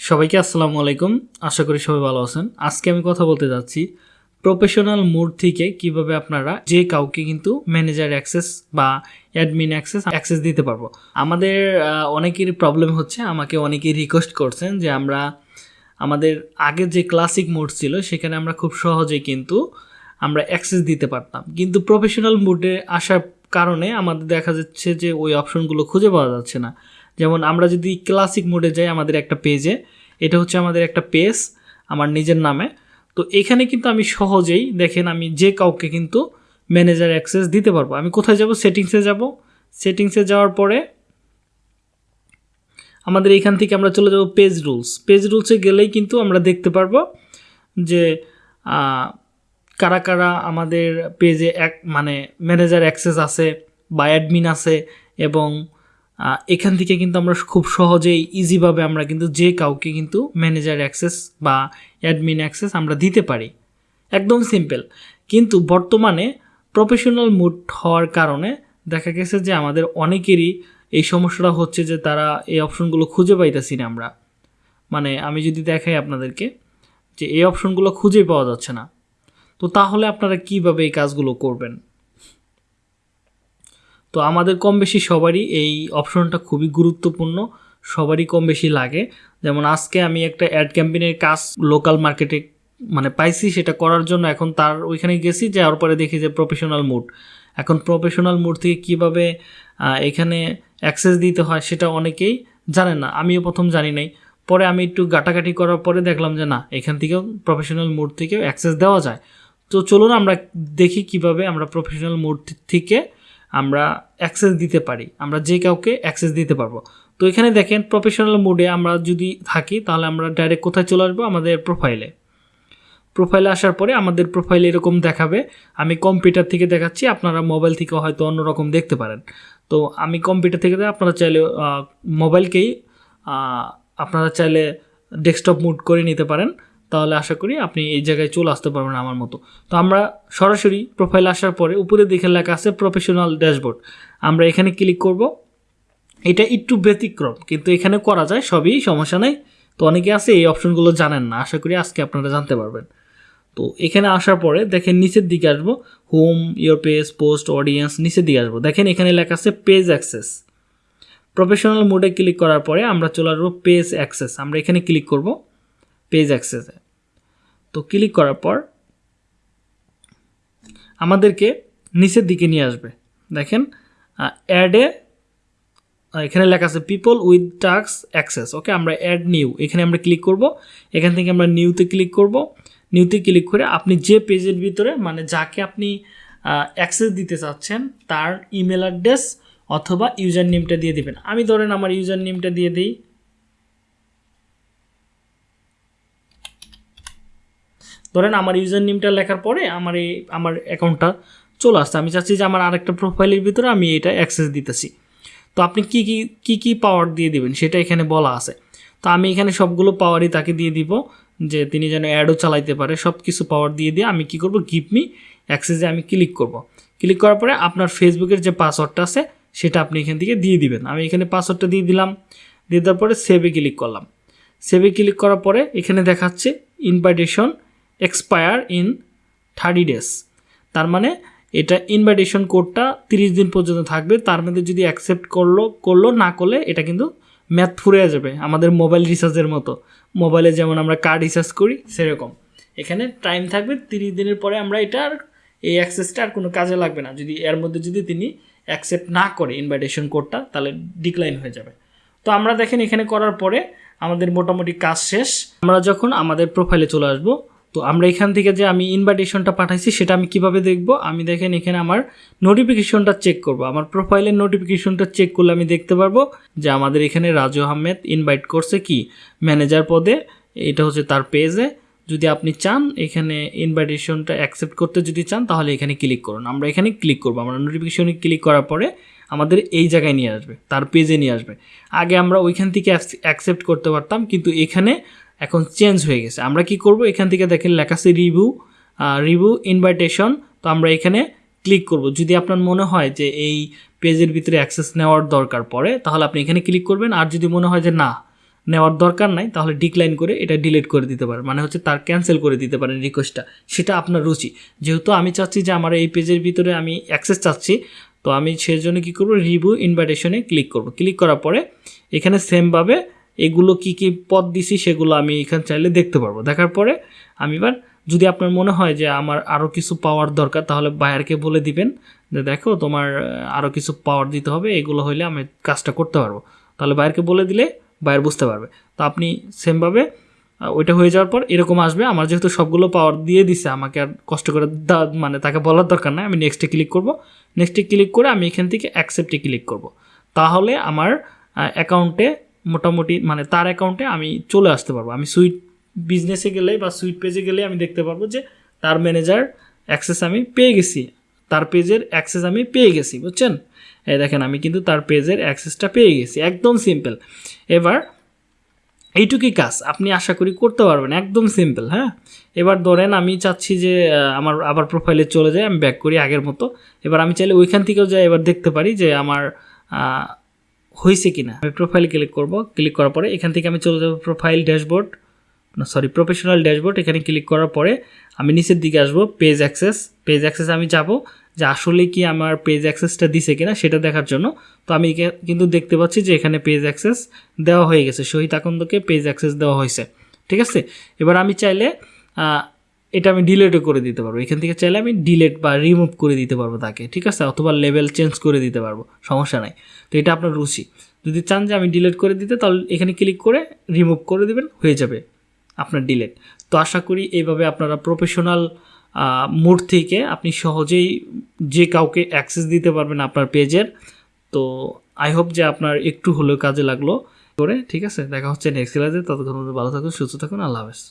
সবাইকে আসসালামু আলাইকুম। আশা করি সবাই ভালো আছেন। আজকে আমি কথা বলতে যাচ্ছি প্রফেশনাল মোড থেকে কীভাবে আপনারা যে কাউকে কিন্তু ম্যানেজার অ্যাক্সেস বা অ্যাডমিন অ্যাক্সেস অ্যাক্সেস দিতে পারব। আমাদের আহ, অনেকেরই প্রবলেম হচ্ছে। আমাকে অনেকেই রিকোয়েস্ট করছেন যে আমরা আমাদের আগের যে ক্লাসিক মোড ছিল সেখানে আমরা খুব সহজেই কিন্তু আমরা অ্যাক্সেস দিতে পারতাম। কিন্তু প্রফেশনাল মোডে আসার কারণে আমাদের দেখা যাচ্ছে যে ওই অপশনগুলো খুঁজে পাওয়া যাচ্ছে না। যেমন আমরা যদি ক্লাসিক মোডে যাই আমাদের একটা পেজে এটা হচ্ছে আমাদের একটা পেজ আমার নিজের নামে। তো এখানে কিন্তু আমি সহজেই দেখেন আমি যে কাউকে কিন্তু ম্যানেজার অ্যাক্সেস দিতে পারব। আমি কোথায় যাব? সেটিংসে যাব। সেটিংসে যাওয়ার পরে আমাদের এখান থেকে আমরা চলে যাব পেজ রুলস পেজ রুলসে গেলেই কিন্তু আমরা দেখতে পারব যে কারা কারা আমাদের পেজে এক মানে ম্যানেজার অ্যাক্সেস আছে বা অ্যাডমিন আছে এবং এখান থেকে কিন্তু আমরা খুব সহজেই ইজিভাবে আমরা কিন্তু যে কাউকে কিন্তু ম্যানেজার অ্যাক্সেস বা অ্যাডমিন অ্যাক্সেস আমরা দিতে পারি। একদম সিম্পল কিন্তু বর্তমানে প্রফেশনাল মুড হওয়ার কারণে দেখা গেছে যে আমাদের অনেকেরই এই সমস্যাটা হচ্ছে যে তারা এই অপশনগুলো খুঁজে পাইতেছি না আমরা। মানে আমি যদি দেখাই আপনাদেরকে যে এই অপশনগুলো খুঁজে পাওয়া যাচ্ছে না। তো তাহলে আপনারা কীভাবে এই কাজগুলো করবেন? তো আমাদের কম বেশি সবারই এই অপশনটা খুবই গুরুত্বপূর্ণ, সবারই কম বেশি লাগে। যেমন আজকে আমি একটা অ্যাড ক্যাম্পেইনের কাজ লোকাল মার্কেটে মানে পাইছি, সেটা করার জন্য এখন তার ওইখানে গেছি যাওয়ার পরে দেখি যে প্রফেশনাল মুড এখন প্রফেশনাল মুড থেকে কীভাবে এখানে অ্যাক্সেস দিতে হয় সেটা অনেকেই জানে না, আমিও প্রথম জানি নাই। পরে আমি একটু গাটাগাটি করার পরে দেখলাম যে না, এখান থেকেও প্রফেশনাল মুড থেকেও অ্যাক্সেস দেওয়া যায়। তো চলুন আমরা দেখি কীভাবে আমরা প্রফেশনাল মুড থেকে আমরা অ্যাক্সেস দিতে পারি। আমরা যে কাউকে অ্যাক্সেস দিতে পারব। তো এখানে দেখেন প্রফেশনাল মুডে আমরা যদি থাকি, তাহলে আমরা ডাইরেক্ট কোথায় চলে আসব? আমাদের প্রোফাইলে প্রোফাইলে আসার পরে আমাদের প্রোফাইলে এরকম দেখাবে। আমি কম্পিউটার থেকে দেখাচ্ছি, আপনারা মোবাইল থেকে হয়তো অন্যরকম দেখতে পারেন। তো আমি কম্পিউটার থেকে আপনারা চাইলে মোবাইলকেই আপনারা চাইলে ডেস্কটপ মুড করে নিতে পারেন। তাহলে আশা করি আপনি এই জায়গায় চলে আসতে পারবেন আমার মতো। তো আমরা সরাসরি প্রোফাইল আসার পরে উপরে দেখে লেখা আছে প্রফেশনাল ড্যাশবোর্ড আমরা এখানে ক্লিক করব। এটা একটু ব্যতিক্রম, কিন্তু এখানে করা যায় সবই, সমস্যা নেই। তো অনেকে আছে এই অপশনগুলো জানেন না। আশা করি আজকে আপনারা জানতে পারবেন। তো এখানে আসার পরে দেখেন নিচের দিকে আসব। Home your page post audience নিচের দিকে আসব। দেখেন এখানে লেখা আছে পেজ অ্যাক্সেস প্রফেশনাল মোডে ক্লিক করার পরে আমরা চলে আসব পেজ অ্যাক্সেস আমরা এখানে ক্লিক করব। পেজ অ্যাক্সেসে তো ক্লিক করার পর আমাদেরকে নিচের দিকে নিয়ে আসবে। দেখেন অ্যাডে এখানে লেখা আছে people with tasks access okay আমরা অ্যাড নিউ এখানে আমরা ক্লিক করব। এখান থেকে আমরা নিউতে ক্লিক করব। নিউতে ক্লিক করে আপনি যে পেজের ভিতরে মানে যাকে আপনি অ্যাক্সেস দিতে চাচ্ছেন, তার ইমেল অ্যাড্রেস অথবা ইউজার নেমটা দিয়ে দিবেন। আমি ধরেন আমার ইউজার নেমটা দিয়ে দিই। ধরেন আমার ইউজার নেমটা লেখার পরে আমার এই, আমার অ্যাকাউন্টটা চলে আসছে। আমি চাচ্ছি যে আমার আরেকটা প্রোফাইলের ভিতরে আমি এটা অ্যাক্সেস দিতেছি। তো আপনি কি কি কি কি পাওয়ার দিয়ে দিবেন সেটা এখানে বলা আছে। তো আমি এখানে সবগুলো পাওয়ারই তাকে দিয়ে দিব যে তিনি যেন অ্যাডও চালাইতে পারে। সব কিছু পাওয়ার দিয়ে দিয়ে আমি কি করব? গিভ মি অ্যাক্সেসে আমি ক্লিক করব। ক্লিক করার পরে আপনার ফেসবুকের যে পাসওয়ার্ডটা আছে সেটা আপনি এখান থেকে দিয়ে দিবেন। আমি এখানে পাসওয়ার্ডটা দিয়ে দিলাম। দিয়ে দেওয়ার পরে সেভে ক্লিক করলাম। সেভে ক্লিক করার পরে এখানে দেখাচ্ছে invitation expire in thirty days তার মানে এটা ইনভাইটেশন কোডটা তিরিশ দিন পর্যন্ত থাকবে। তার মধ্যে যদি অ্যাকসেপ্ট করল করল, না করলে এটা কিন্তু ম্যাথ ফুরে যাবে আমাদের মোবাইল রিচার্জের মতো। মোবাইলে যেমন আমরা কার্ড রিচার্জ করি, সেরকম। এখানে টাইম থাকবে তিরিশ দিনের পরে আমরা এটা এই অ্যাক্সেসটা আর কোনো কাজে লাগবে না। যদি এর মধ্যে যদি তিনি অ্যাকসেপ্ট না করে ইনভাইটেশন কোডটা তাহলে ডিক্লাইন হয়ে যাবে। তো আমরা দেখেন এখানে করার পরে আমাদের মোটামুটি কাজ শেষ। আমরা যখন আমাদের প্রোফাইলে চলে আসব তো আমরা এখান থেকে যে আমি ইনভাইটেশনটা পাঠাইছি, সেটা আমি কীভাবে দেখব? আমি দেখেন এখানে আমার নোটিফিকেশনটা চেক করব। আমার প্রোফাইলের নোটিফিকেশনটা চেক করলে আমি দেখতে পারব যে আমাদের এখানে রাজু আহমেদ ইনভাইট করছে কি? ম্যানেজার পদে, এটা হচ্ছে তার পেজে যদি আপনি চান, এখানে ইনভাইটেশনটা অ্যাকসেপ্ট করতে যদি চান, তাহলে এখানে ক্লিক করুন। আমরা এখানে ক্লিক করব। আমরা নোটিফিকেশনে ক্লিক করার পরে আমাদের এই জায়গায় নিয়ে আসবে, তার পেজে নিয়ে আসবে। আগে আমরা ওইখান থেকে অ্যাকসেপ্ট করতে পারতাম, কিন্তু এখানে এখন চেঞ্জ হয়ে গেছে। আমরা কি করব? এখান থেকে দেখেন লেখা আছে রিভিউ রিভিউ ইনভাইটেশন তো আমরা এখানে ক্লিক করব। যদি আপনার মনে হয় যে এই পেজের ভিতরে অ্যাক্সেস নেওয়ার দরকার পড়ে, তাহলে আপনি এখানে ক্লিক করবেন। আর যদি মনে হয় যে না, নেওয়ার দরকার নাই, তাহলে ডিক্লাইন করে এটা ডিলিট করে দিতে পারেন। মানে হচ্ছে তার ক্যান্সেল করে দিতে পারেন রিকোয়েস্টটা সেটা আপনার রুচি। যেহেতু আমি চাচ্ছি যে আমার এই পেজের ভিতরে আমি অ্যাক্সেস চাচ্ছি, তো আমি সেজন্য কী করব? রিভিউ ইনভাইটেশনে ক্লিক করব। ক্লিক করার পরে এখানে সেমভাবে এগুলো কি কি পদ দিছি সেগুলো আমি এখানে চাইলে দেখতে পারব। দেখার পরে আমি এবার যদি আপনার মনে হয় যে আমার আরও কিছু পাওয়ার দরকার, তাহলে বায়ারকে বলে দিবেন যে দেখো তোমার আরও কিছু পাওয়ার দিতে হবে, এগুলো হইলে আমি কাজটা করতে পারব। তাহলে বায়ারকে বলে দিলে বায়ার বুঝতে পারবে। তো আপনি সেমভাবে ওইটা হয়ে যাওয়ার পর এরকম আসবে। আমার যেহেতু সবগুলো পাওয়ার দিয়ে দিছে, আমাকে আর কষ্ট করে মানে তাকে বলার দরকার নাই। আমি নেক্সটে ক্লিক করব। নেক্সটে ক্লিক করে আমি এখান থেকে অ্যাকসেপ্টে ক্লিক করব। তাহলে আমার অ্যাকাউন্টে মোটামুটি মানে তার অ্যাকাউন্টে আমি চলে আসতে পারব। আমি সুইট বিজনেসে গেলে বা সুইট পেজে গেলে আমি দেখতে পারব যে তার ম্যানেজার অ্যাক্সেস আমি পেয়ে গেছি। তার পেজের অ্যাক্সেস আমি পেয়ে গেছি, বুঝছেন? এই দেখেন, আমি কিন্তু তার পেজের অ্যাক্সেসটা পেয়ে গেছি। একদম সিম্পল এবার এইটুকুই কাজ, আপনি আশা করি করতে পারবেন। একদম সিম্পল হ্যাঁ? এবার ধরেন আমি চাচ্ছি যে আমার আবার প্রোফাইলে চলে যায় আমি ব্যাক করি আগের মতো। এবার আমি চাইলে ওইখান থেকেও যাই, এবার দেখতে পারি যে আমার হয়েছে কি না আমি প্রোফাইল ক্লিক করব। ক্লিক করার পরে এখান থেকে আমি চলে যাব প্রোফাইল ড্যাশবোর্ড না সরি প্রফেশনাল ড্যাশবোর্ড এখানে ক্লিক করার পরে আমি নিচের দিকে আসব পেজ অ্যাক্সেস পেজ অ্যাক্সেস আমি যাব যে আসলে কি আমার পেজ অ্যাক্সেসটা দিছে কিনা সেটা দেখার জন্য। তো আমি কিন্তু দেখতে পাচ্ছি যে এখানে পেজ অ্যাক্সেস দেওয়া হয়ে গেছে। শহীদ আকন্দকে পেজ অ্যাক্সেস দেওয়া হয়েছে। ঠিক আছে? এবার আমি চাইলে এটা আমি ডিলেটও করে দিতে পারব। এখান থেকে চাইলে আমি ডিলেট বা রিমুভ করে দিতে পারব তাকে, ঠিক আছে? অথবা লেভেল চেঞ্জ করে দিতে পারব, সমস্যা নাই। তো এটা আপনার রুচি। যদি চান যে আমি ডিলেট করে দিতে, তাহলে এখানে ক্লিক করে রিমুভ করে দেবেন, হয়ে যাবে আপনার ডিলেট তো আশা করি এইভাবে আপনারা প্রফেশনাল মোড থেকে আপনি সহজেই যে কাউকে অ্যাক্সেস দিতে পারবেন আপনার পেজের, তো আই হোপ যে আপনার একটু হলেও কাজে লাগল। করে, ঠিক আছে? দেখা হচ্ছে নেক্সট ক্লাসে ততক্ষণ ভালো থাকুন, সুস্থ থাকুন। আল্লাহ হাফেজ।